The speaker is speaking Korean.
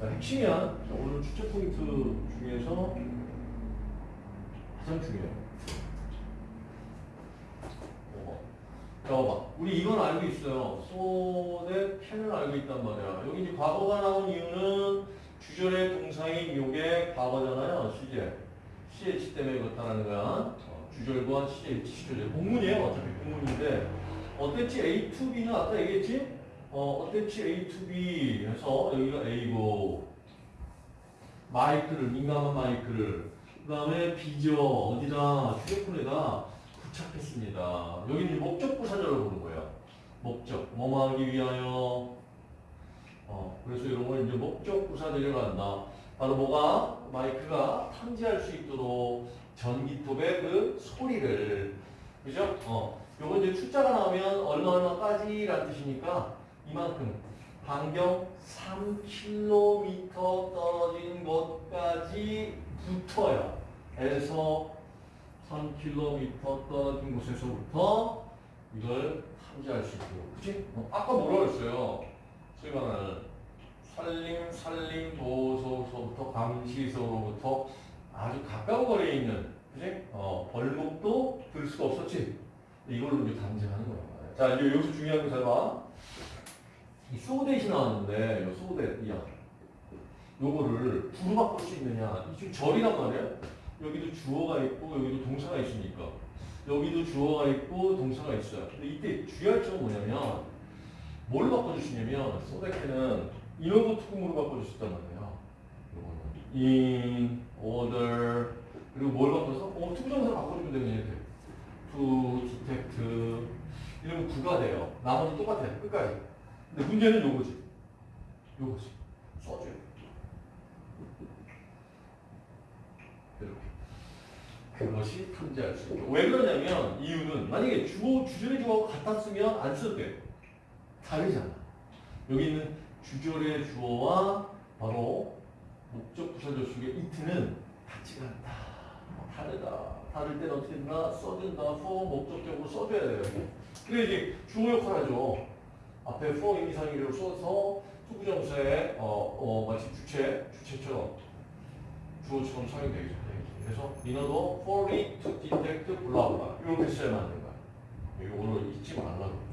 자, 핵심이야. 자, 오늘 출제 포인트 중에서 가장 중요해요. 어. 자, 봐봐. 우리 이건 알고 있어요. 소대 캔을 알고 있단 말이야. 여기 이제 과거가 나온 이유는 주절의 동사인 요게 과거잖아요. 시제. CH 때문에 그렇다는 거야. 어, 주절과 CH, 시절. 공문이에요. 어차피 공문인데. 어땠지? A to B는 아까 얘기했지? 어, 어땠지? A to B 해서 여기가 A고 마이크를, 민감한 마이크를 그 다음에 B죠. 어디다? 휴대폰에다 부착했습니다. 여기 이제 목적 부 사절을 보는 거예요. 목적. 뭐뭐 하기 위하여. 어, 그래서 이런 걸 이제 목적 부사절이 간다. 바로 뭐가? 마이크가 탐지할 수 있도록 전기톱의 그 소리를. 그죠? 어. 요거 이제 숫자가 나오면 얼마 얼마까지라는 뜻이니까 이만큼 반경 3km 떨어진 곳까지 붙어요. 에서 3km 떨어진 곳에서부터 이걸 탐지할 수 있고, 그치? 어, 아까 뭐라고 했어요? 소위 말하는 산림, 산림 보호소서부터 감시소로부터 아주 가까운 거리에 있는, 그치? 어, 벌목도 들 수가 없었지? 이걸로 이제 감지하는 거야. 자, 이제 여기서 중요한 거 잘 봐. 이 소댓이 나왔는데, 이 소댓, 야. 요거를 부로 바꿀 수 있느냐. 이 지금 절이란 말이야. 여기도 주어가 있고, 여기도 동사가 있으니까. 여기도 주어가 있고, 동사가 있어요. 근데 이때 주의할 점은 뭐냐면, 뭘로 바꿔주시냐면, 소댓에는 인어부 투금으로 바꿔주셨단 말이에요. 요거는. in, order, 그리고 뭘 바꿔서? 어, 투부정사로 바꿔주면 되는 이렇게. to, detect, 이러면 구가 돼요. 나머지 똑같아요. 끝까지. 근데 문제는 요거지. 요거지. 이렇게. 그것이 탐지할 수 있고. 왜 그러냐면, 이유는, 만약에 주어, 주절의 주어하고 같았으면 안 써도 돼. 다르잖아. 여기 있는 주절의 주어와 바로 목적 부사절 속의 이트는 같지가 않다. 다르다. 다를 때는 어떻게 된다? 써준다. for 목적적으로 써줘야 돼요. 그래 이제 주어 역할 하죠. 앞에 for 임의상의를 써서 투부정사에 어, 어, 마치 주체, 주체처럼 주어처럼 사용되겠죠. 그래서 민어도 for it to detect 블라블라 이렇게 써야만 하는 거야. 이거 오늘 잊지 말라고.